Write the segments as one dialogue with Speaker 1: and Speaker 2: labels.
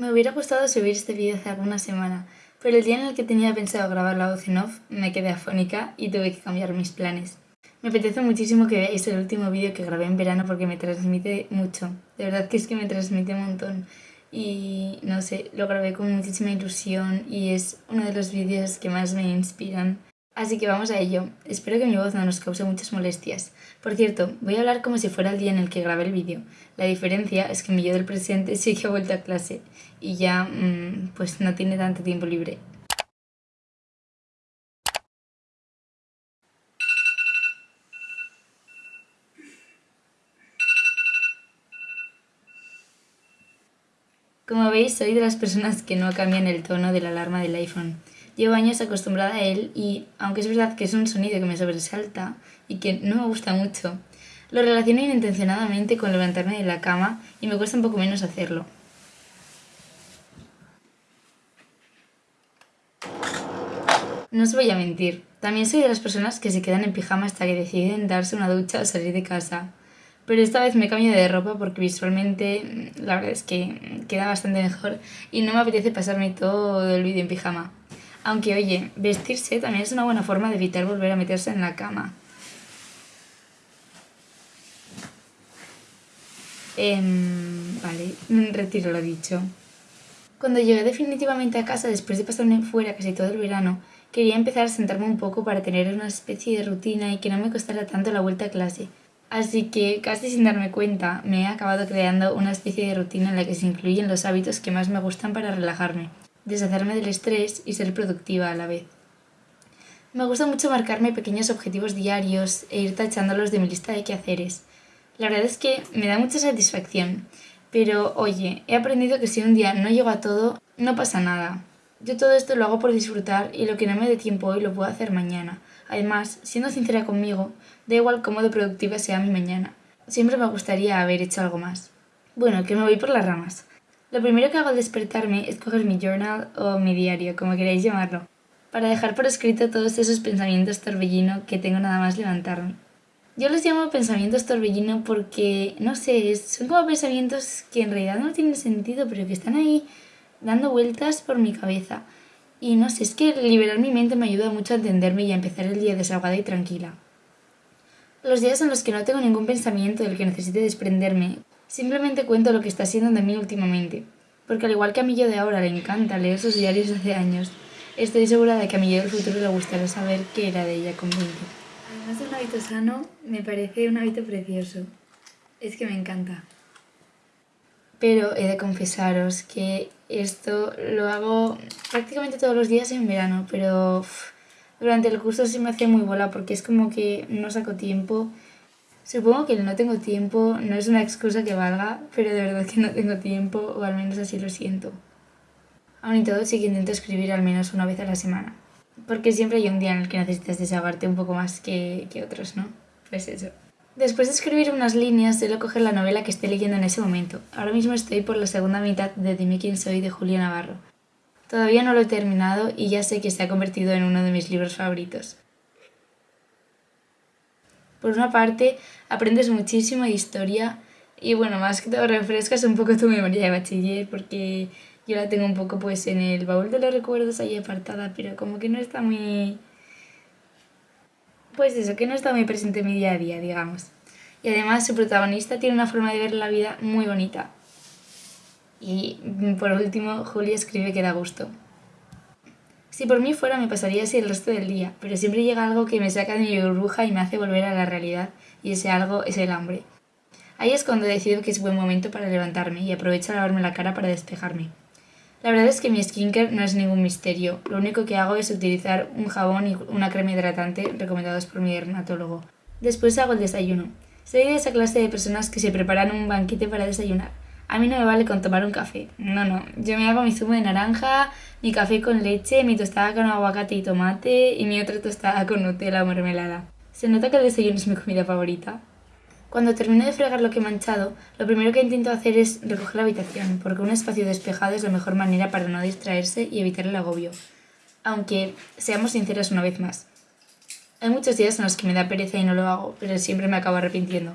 Speaker 1: Me hubiera gustado subir este vídeo hace alguna semana, pero el día en el que tenía pensado grabar la voz en off me quedé afónica y tuve que cambiar mis planes. Me apetece muchísimo que veáis el último vídeo que grabé en verano porque me transmite mucho. De verdad que es que me transmite un montón. Y no sé, lo grabé con muchísima ilusión y es uno de los vídeos que más me inspiran. Así que vamos a ello. Espero que mi voz no nos cause muchas molestias. Por cierto, voy a hablar como si fuera el día en el que grabé el vídeo. La diferencia es que mi yo del presente sí que ha vuelto a clase y ya mmm, pues no tiene tanto tiempo libre. Como veis, soy de las personas que no cambian el tono de la alarma del iPhone. Llevo años acostumbrada a él y, aunque es verdad que es un sonido que me sobresalta y que no me gusta mucho, lo relaciono inintencionadamente con levantarme de la cama y me cuesta un poco menos hacerlo. No os voy a mentir, también soy de las personas que se quedan en pijama hasta que deciden darse una ducha o salir de casa. Pero esta vez me cambio de ropa porque visualmente la verdad es que queda bastante mejor y no me apetece pasarme todo el vídeo en pijama. Aunque oye, vestirse también es una buena forma de evitar volver a meterse en la cama. Em, vale, retiro lo dicho. Cuando llegué definitivamente a casa después de pasarme fuera casi todo el verano, quería empezar a sentarme un poco para tener una especie de rutina y que no me costara tanto la vuelta a clase. Así que, casi sin darme cuenta, me he acabado creando una especie de rutina en la que se incluyen los hábitos que más me gustan para relajarme deshacerme del estrés y ser productiva a la vez. Me gusta mucho marcarme pequeños objetivos diarios e ir tachándolos de mi lista de quehaceres. La verdad es que me da mucha satisfacción, pero oye, he aprendido que si un día no llego a todo, no pasa nada. Yo todo esto lo hago por disfrutar y lo que no me dé tiempo hoy lo puedo hacer mañana. Además, siendo sincera conmigo, da igual cómo de productiva sea mi mañana. Siempre me gustaría haber hecho algo más. Bueno, que me voy por las ramas. Lo primero que hago al despertarme es coger mi journal o mi diario, como queráis llamarlo, para dejar por escrito todos esos pensamientos torbellino que tengo nada más levantarme. Yo los llamo pensamientos torbellino porque, no sé, son como pensamientos que en realidad no tienen sentido, pero que están ahí dando vueltas por mi cabeza. Y no sé, es que liberar mi mente me ayuda mucho a entenderme y a empezar el día desahogada y tranquila. Los días en los que no tengo ningún pensamiento del que necesite desprenderme, Simplemente cuento lo que está siendo de mí últimamente, porque al igual que a mí yo de ahora le encanta leer sus diarios hace años, estoy segura de que a mí yo del futuro le gustará saber qué era de ella con 20. Además de un hábito sano, me parece un hábito precioso. Es que me encanta. Pero he de confesaros que esto lo hago prácticamente todos los días en verano, pero durante el curso se me hace muy bola porque es como que no saco tiempo Supongo que el no tengo tiempo no es una excusa que valga, pero de verdad que no tengo tiempo, o al menos así lo siento. Aún y todo sí que intento escribir al menos una vez a la semana. Porque siempre hay un día en el que necesitas desahogarte un poco más que, que otros, ¿no? Pues eso. Después de escribir unas líneas, suelo coger la novela que esté leyendo en ese momento. Ahora mismo estoy por la segunda mitad de Dime quién soy de Julia Navarro. Todavía no lo he terminado y ya sé que se ha convertido en uno de mis libros favoritos. Por una parte, aprendes muchísimo de historia y bueno, más que todo refrescas un poco tu memoria de bachiller porque yo la tengo un poco pues en el baúl de los recuerdos ahí apartada, pero como que no está muy... Pues eso, que no está muy presente en mi día a día, digamos. Y además su protagonista tiene una forma de ver la vida muy bonita. Y por último, Julia escribe que da gusto. Si por mí fuera me pasaría así el resto del día, pero siempre llega algo que me saca de mi burbuja y me hace volver a la realidad, y ese algo es el hambre. Ahí es cuando decido que es buen momento para levantarme y aprovecho a lavarme la cara para despejarme. La verdad es que mi skincare no es ningún misterio, lo único que hago es utilizar un jabón y una crema hidratante recomendados por mi dermatólogo. Después hago el desayuno. Soy de esa clase de personas que se preparan un banquete para desayunar. A mí no me vale con tomar un café. No, no. Yo me hago mi zumo de naranja, mi café con leche, mi tostada con aguacate y tomate y mi otra tostada con Nutella o mermelada. Se nota que el desayuno es mi comida favorita. Cuando termino de fregar lo que he manchado, lo primero que intento hacer es recoger la habitación, porque un espacio despejado es la mejor manera para no distraerse y evitar el agobio. Aunque, seamos sinceros una vez más, hay muchos días en los que me da pereza y no lo hago, pero siempre me acabo arrepintiendo.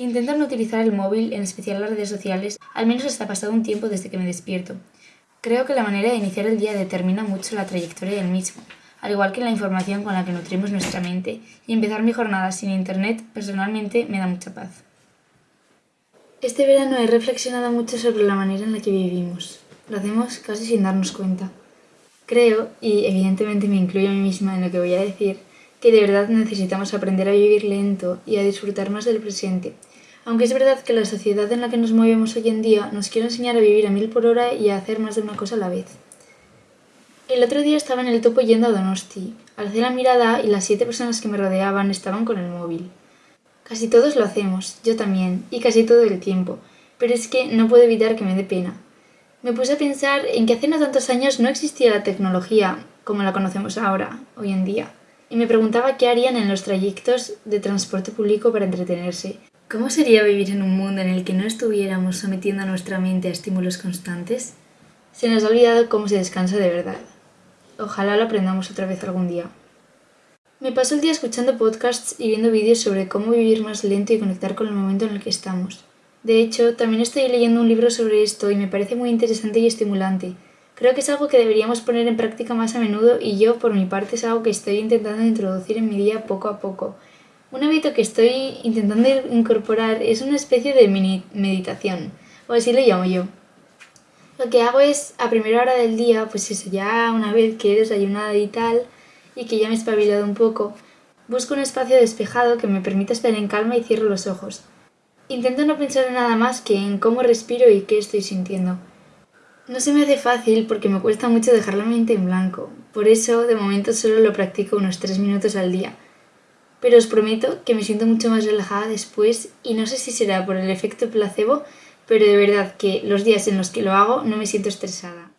Speaker 1: Intento no utilizar el móvil, en especial las redes sociales, al menos hasta pasado un tiempo desde que me despierto. Creo que la manera de iniciar el día determina mucho la trayectoria del mismo, al igual que la información con la que nutrimos nuestra mente, y empezar mi jornada sin internet personalmente me da mucha paz. Este verano he reflexionado mucho sobre la manera en la que vivimos. Lo hacemos casi sin darnos cuenta. Creo, y evidentemente me incluyo a mí misma en lo que voy a decir, que de verdad necesitamos aprender a vivir lento y a disfrutar más del presente. Aunque es verdad que la sociedad en la que nos movemos hoy en día nos quiere enseñar a vivir a mil por hora y a hacer más de una cosa a la vez. El otro día estaba en el topo yendo a Donosti. Alcé la mirada y las siete personas que me rodeaban estaban con el móvil. Casi todos lo hacemos, yo también, y casi todo el tiempo, pero es que no puedo evitar que me dé pena. Me puse a pensar en que hace no tantos años no existía la tecnología como la conocemos ahora, hoy en día, y me preguntaba qué harían en los trayectos de transporte público para entretenerse. ¿Cómo sería vivir en un mundo en el que no estuviéramos sometiendo a nuestra mente a estímulos constantes? Se nos ha olvidado cómo se descansa de verdad. Ojalá lo aprendamos otra vez algún día. Me paso el día escuchando podcasts y viendo vídeos sobre cómo vivir más lento y conectar con el momento en el que estamos. De hecho, también estoy leyendo un libro sobre esto y me parece muy interesante y estimulante. Creo que es algo que deberíamos poner en práctica más a menudo y yo, por mi parte, es algo que estoy intentando introducir en mi día poco a poco. Un hábito que estoy intentando incorporar es una especie de mini meditación, o así lo llamo yo. Lo que hago es, a primera hora del día, pues eso, ya una vez que he desayunado y tal, y que ya me he espabilado un poco, busco un espacio despejado que me permita estar en calma y cierro los ojos. Intento no pensar en nada más que en cómo respiro y qué estoy sintiendo. No se me hace fácil porque me cuesta mucho dejar la mente en blanco, por eso de momento solo lo practico unos 3 minutos al día. Pero os prometo que me siento mucho más relajada después y no sé si será por el efecto placebo, pero de verdad que los días en los que lo hago no me siento estresada.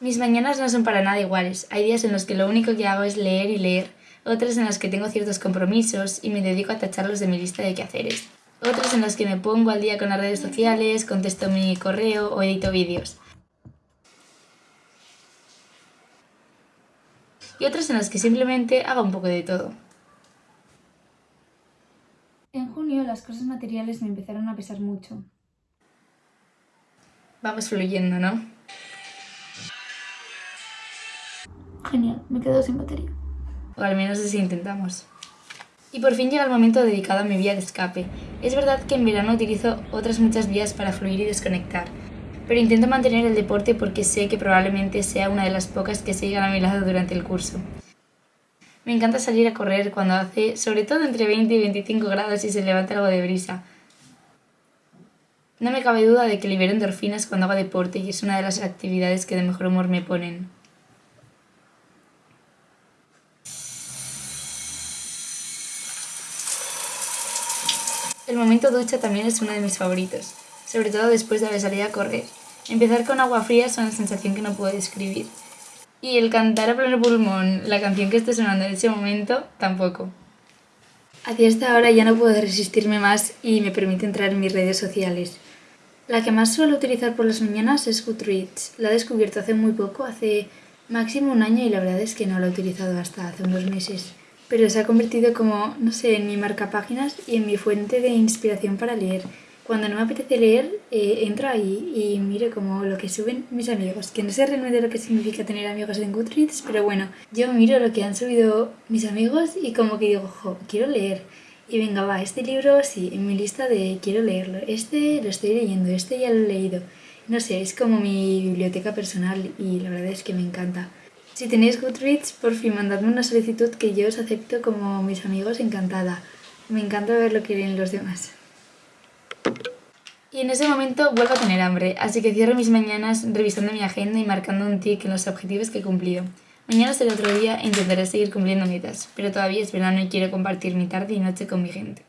Speaker 1: Mis mañanas no son para nada iguales. Hay días en los que lo único que hago es leer y leer, otras en las que tengo ciertos compromisos y me dedico a tacharlos de mi lista de quehaceres, otras en las que me pongo al día con las redes sociales, contesto mi correo o edito vídeos. Y otras en las que simplemente hago un poco de todo. En junio las cosas materiales me empezaron a pesar mucho. Vamos fluyendo, ¿no? Genial, me quedo sin batería. O al menos así intentamos. Y por fin llega el momento dedicado a mi vía de escape. Es verdad que en verano utilizo otras muchas vías para fluir y desconectar, pero intento mantener el deporte porque sé que probablemente sea una de las pocas que sigan a mi lado durante el curso. Me encanta salir a correr cuando hace, sobre todo entre 20 y 25 grados y se levanta algo de brisa. No me cabe duda de que libero endorfinas cuando hago deporte y es una de las actividades que de mejor humor me ponen. El momento ducha también es uno de mis favoritos, sobre todo después de haber salido a correr. Empezar con agua fría es una sensación que no puedo describir. Y el cantar a pleno pulmón la canción que esté sonando en ese momento, tampoco. Hacia esta hora ya no puedo resistirme más y me permite entrar en mis redes sociales. La que más suelo utilizar por las mañanas es Goodreads. La he descubierto hace muy poco, hace máximo un año y la verdad es que no la he utilizado hasta hace unos meses pero se ha convertido como, no sé, en mi marca páginas y en mi fuente de inspiración para leer. Cuando no me apetece leer, eh, entro ahí y miro como lo que suben mis amigos, que no sé realmente lo que significa tener amigos en Goodreads, pero bueno, yo miro lo que han subido mis amigos y como que digo, jo, quiero leer. Y venga, va, este libro sí, en mi lista de quiero leerlo, este lo estoy leyendo, este ya lo he leído. No sé, es como mi biblioteca personal y la verdad es que me encanta. Si tenéis Goodreads, por fin mandadme una solicitud que yo os acepto como mis amigos encantada. Me encanta ver lo que leen los demás. Y en ese momento vuelvo a tener hambre, así que cierro mis mañanas revisando mi agenda y marcando un tic en los objetivos que he cumplido. Mañana será otro día e intentaré seguir cumpliendo metas, pero todavía es verano y quiero compartir mi tarde y noche con mi gente.